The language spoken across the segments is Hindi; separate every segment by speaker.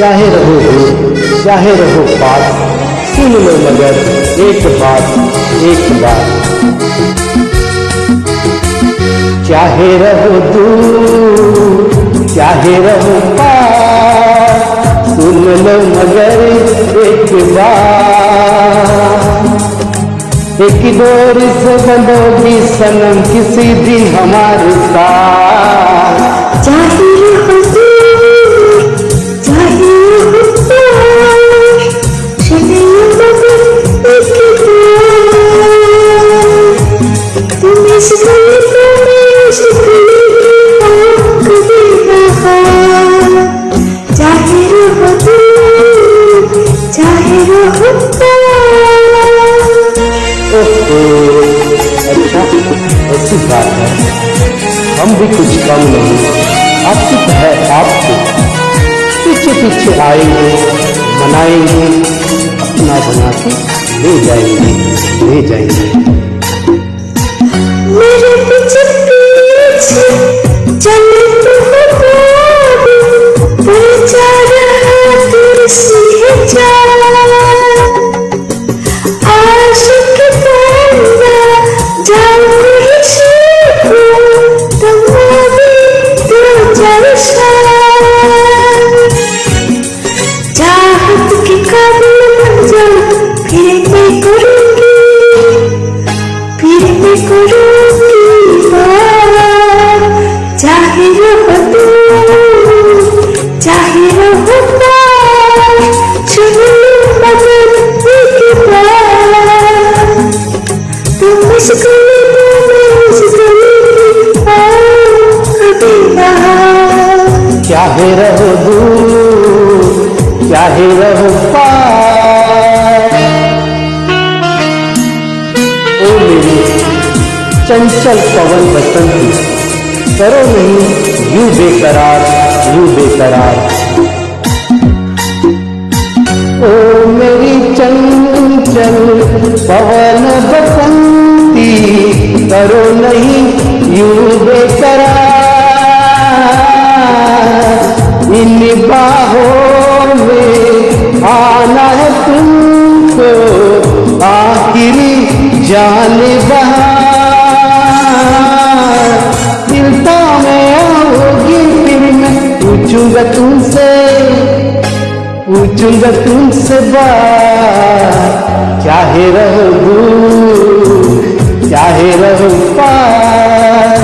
Speaker 1: चाहे रहो दूर चाहे रहो पास सुन लो मगर एक बात एक बात। चाहे रहो दूर, चाहे रहो पास, सुन लो मगर एक बात। एक डोर से बंधोगी सनम किसी दिन हमारे साथ। हम भी कुछ कम नहीं आपकी है आपको। पीछे पीछे आएँगे, मनाएँगे, अपना बना के ले जाएँगे ले जाएँगे।
Speaker 2: 真 चाहे रहो दूर, चाहे रहो
Speaker 1: ओ मेरी चंचल पवन बसंती, करो नहीं, यू बेकरार यू बेकरार। ओ मेरी चंचल पवन बसंती, करो नहीं, यू बेकरार। बाहों में आना है तुमको, आखिरी जान दिलता में आओगी फिर मैं पूछूँगा तुमसे पूछूँगा तुमसे बात। चाहे रहो दूर चाहे रहो पास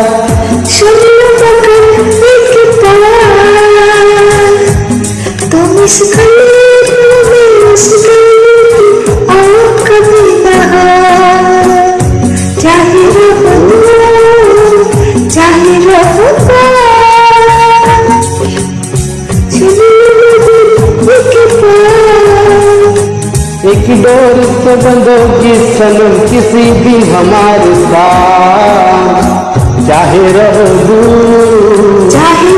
Speaker 1: एक डोर से बंधोगी सनम किसी भी हमारे साथ। चाहे रहो दूर।
Speaker 2: चाहे